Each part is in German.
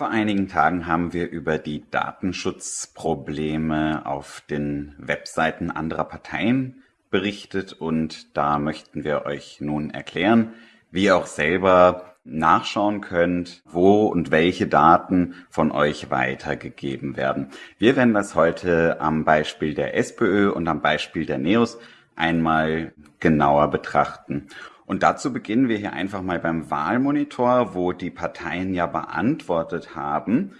Vor einigen Tagen haben wir über die Datenschutzprobleme auf den Webseiten anderer Parteien berichtet und da möchten wir euch nun erklären, wie ihr auch selber nachschauen könnt, wo und welche Daten von euch weitergegeben werden. Wir werden das heute am Beispiel der SPÖ und am Beispiel der NEOS einmal genauer betrachten. Und dazu beginnen wir hier einfach mal beim Wahlmonitor, wo die Parteien ja beantwortet haben,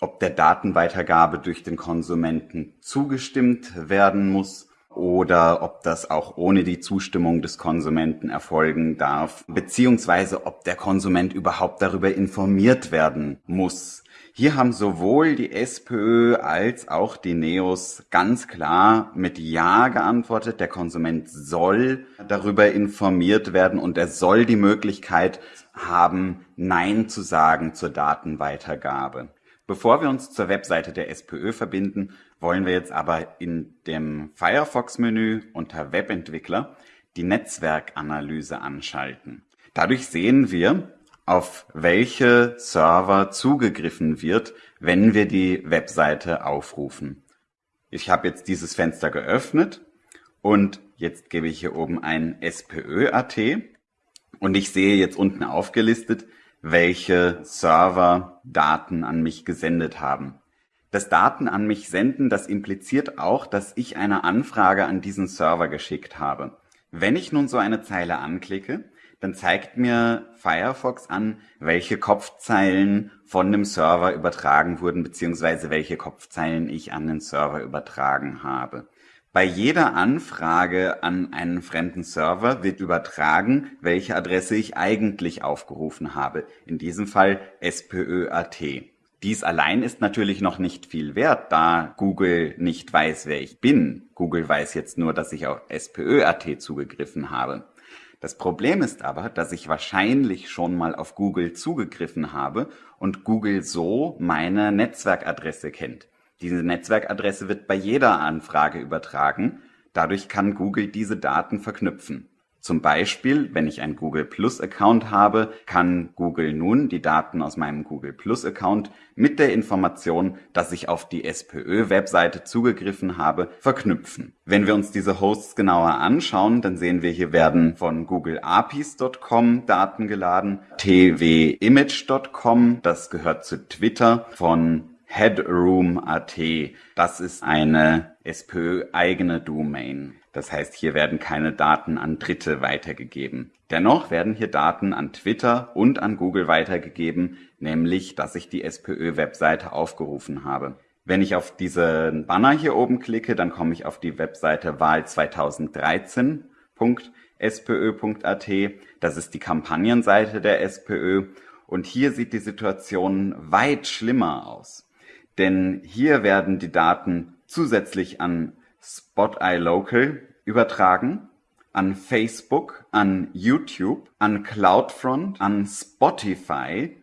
ob der Datenweitergabe durch den Konsumenten zugestimmt werden muss oder ob das auch ohne die Zustimmung des Konsumenten erfolgen darf, beziehungsweise ob der Konsument überhaupt darüber informiert werden muss. Hier haben sowohl die SPÖ als auch die NEOS ganz klar mit Ja geantwortet. Der Konsument soll darüber informiert werden und er soll die Möglichkeit haben, Nein zu sagen zur Datenweitergabe. Bevor wir uns zur Webseite der SPÖ verbinden, wollen wir jetzt aber in dem Firefox-Menü unter Webentwickler die Netzwerkanalyse anschalten. Dadurch sehen wir, auf welche Server zugegriffen wird, wenn wir die Webseite aufrufen. Ich habe jetzt dieses Fenster geöffnet und jetzt gebe ich hier oben ein SPÖ.at und ich sehe jetzt unten aufgelistet, welche Server Daten an mich gesendet haben. Das Daten an mich senden, das impliziert auch, dass ich eine Anfrage an diesen Server geschickt habe. Wenn ich nun so eine Zeile anklicke, dann zeigt mir Firefox an, welche Kopfzeilen von dem Server übertragen wurden, beziehungsweise welche Kopfzeilen ich an den Server übertragen habe. Bei jeder Anfrage an einen fremden Server wird übertragen, welche Adresse ich eigentlich aufgerufen habe. In diesem Fall SPÖ.at. Dies allein ist natürlich noch nicht viel wert, da Google nicht weiß, wer ich bin. Google weiß jetzt nur, dass ich auf SPÖ.at zugegriffen habe. Das Problem ist aber, dass ich wahrscheinlich schon mal auf Google zugegriffen habe und Google so meine Netzwerkadresse kennt. Diese Netzwerkadresse wird bei jeder Anfrage übertragen. Dadurch kann Google diese Daten verknüpfen. Zum Beispiel, wenn ich einen Google Plus Account habe, kann Google nun die Daten aus meinem Google Plus Account mit der Information, dass ich auf die SPÖ-Webseite zugegriffen habe, verknüpfen. Wenn wir uns diese Hosts genauer anschauen, dann sehen wir, hier werden von Google APIs.com Daten geladen, tvimage.com, das gehört zu Twitter, von Headroom.at, das ist eine SPÖ-eigene Domain. Das heißt, hier werden keine Daten an Dritte weitergegeben. Dennoch werden hier Daten an Twitter und an Google weitergegeben, nämlich, dass ich die SPÖ-Webseite aufgerufen habe. Wenn ich auf diesen Banner hier oben klicke, dann komme ich auf die Webseite wahl2013.spö.at. Das ist die Kampagnenseite der SPÖ. Und hier sieht die Situation weit schlimmer aus. Denn hier werden die Daten zusätzlich an Spot iLocal übertragen, an Facebook, an YouTube, an CloudFront, an Spotify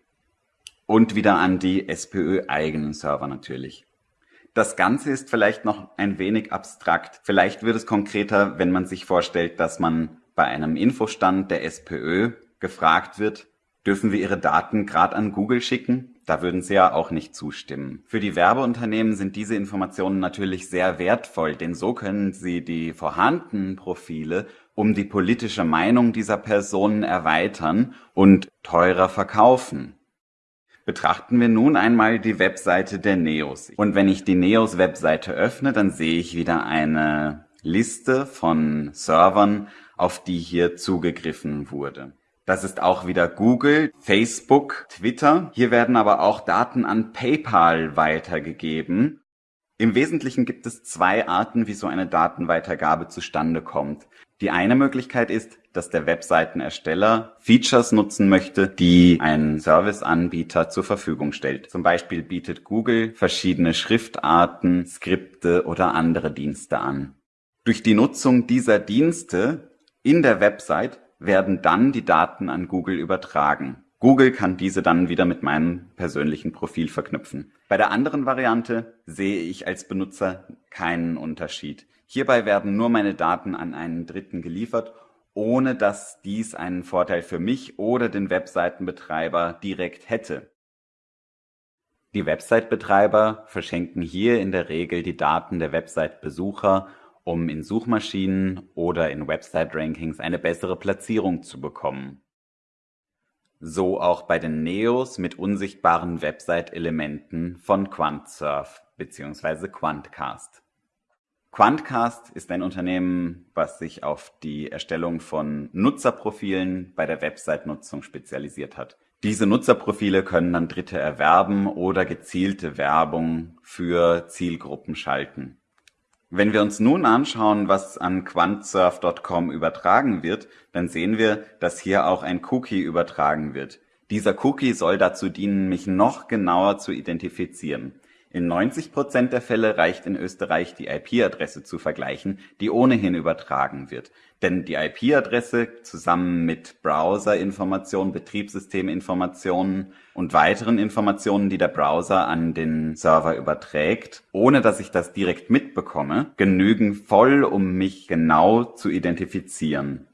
und wieder an die SPÖ-eigenen Server natürlich. Das Ganze ist vielleicht noch ein wenig abstrakt. Vielleicht wird es konkreter, wenn man sich vorstellt, dass man bei einem Infostand der SPÖ gefragt wird, dürfen wir Ihre Daten gerade an Google schicken? Da würden Sie ja auch nicht zustimmen. Für die Werbeunternehmen sind diese Informationen natürlich sehr wertvoll, denn so können sie die vorhandenen Profile um die politische Meinung dieser Personen erweitern und teurer verkaufen. Betrachten wir nun einmal die Webseite der Neos. Und wenn ich die Neos Webseite öffne, dann sehe ich wieder eine Liste von Servern, auf die hier zugegriffen wurde. Das ist auch wieder Google, Facebook, Twitter. Hier werden aber auch Daten an PayPal weitergegeben. Im Wesentlichen gibt es zwei Arten, wie so eine Datenweitergabe zustande kommt. Die eine Möglichkeit ist, dass der Webseitenersteller Features nutzen möchte, die ein Serviceanbieter zur Verfügung stellt. Zum Beispiel bietet Google verschiedene Schriftarten, Skripte oder andere Dienste an. Durch die Nutzung dieser Dienste in der Website werden dann die Daten an Google übertragen. Google kann diese dann wieder mit meinem persönlichen Profil verknüpfen. Bei der anderen Variante sehe ich als Benutzer keinen Unterschied. Hierbei werden nur meine Daten an einen Dritten geliefert, ohne dass dies einen Vorteil für mich oder den Webseitenbetreiber direkt hätte. Die Website-Betreiber verschenken hier in der Regel die Daten der Website-Besucher, um in Suchmaschinen oder in Website-Rankings eine bessere Platzierung zu bekommen. So auch bei den Neos mit unsichtbaren Website-Elementen von QuantSurf bzw. Quantcast. Quantcast ist ein Unternehmen, was sich auf die Erstellung von Nutzerprofilen bei der Website-Nutzung spezialisiert hat. Diese Nutzerprofile können dann Dritte erwerben oder gezielte Werbung für Zielgruppen schalten. Wenn wir uns nun anschauen, was an quantsurf.com übertragen wird, dann sehen wir, dass hier auch ein Cookie übertragen wird. Dieser Cookie soll dazu dienen, mich noch genauer zu identifizieren. In 90 Prozent der Fälle reicht in Österreich die IP-Adresse zu vergleichen, die ohnehin übertragen wird. Denn die IP-Adresse zusammen mit Browser-Informationen, Betriebssysteminformationen und weiteren Informationen, die der Browser an den Server überträgt, ohne dass ich das direkt mitbekomme, genügen voll, um mich genau zu identifizieren.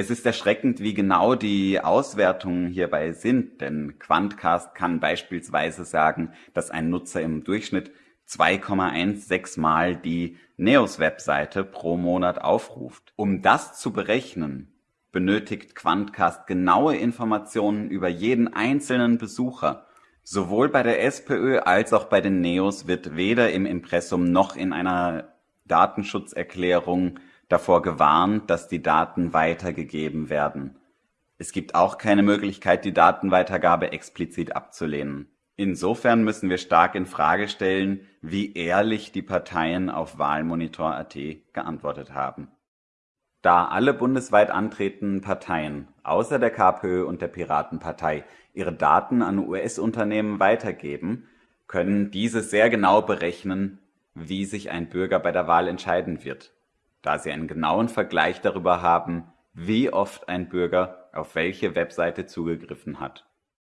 Es ist erschreckend, wie genau die Auswertungen hierbei sind, denn Quantcast kann beispielsweise sagen, dass ein Nutzer im Durchschnitt 2,16 Mal die Neos-Webseite pro Monat aufruft. Um das zu berechnen, benötigt Quantcast genaue Informationen über jeden einzelnen Besucher. Sowohl bei der SPÖ als auch bei den Neos wird weder im Impressum noch in einer Datenschutzerklärung davor gewarnt, dass die Daten weitergegeben werden. Es gibt auch keine Möglichkeit, die Datenweitergabe explizit abzulehnen. Insofern müssen wir stark in Frage stellen, wie ehrlich die Parteien auf Wahlmonitor.at geantwortet haben. Da alle bundesweit antretenden Parteien außer der KPÖ und der Piratenpartei ihre Daten an US-Unternehmen weitergeben, können diese sehr genau berechnen, wie sich ein Bürger bei der Wahl entscheiden wird da sie einen genauen Vergleich darüber haben, wie oft ein Bürger auf welche Webseite zugegriffen hat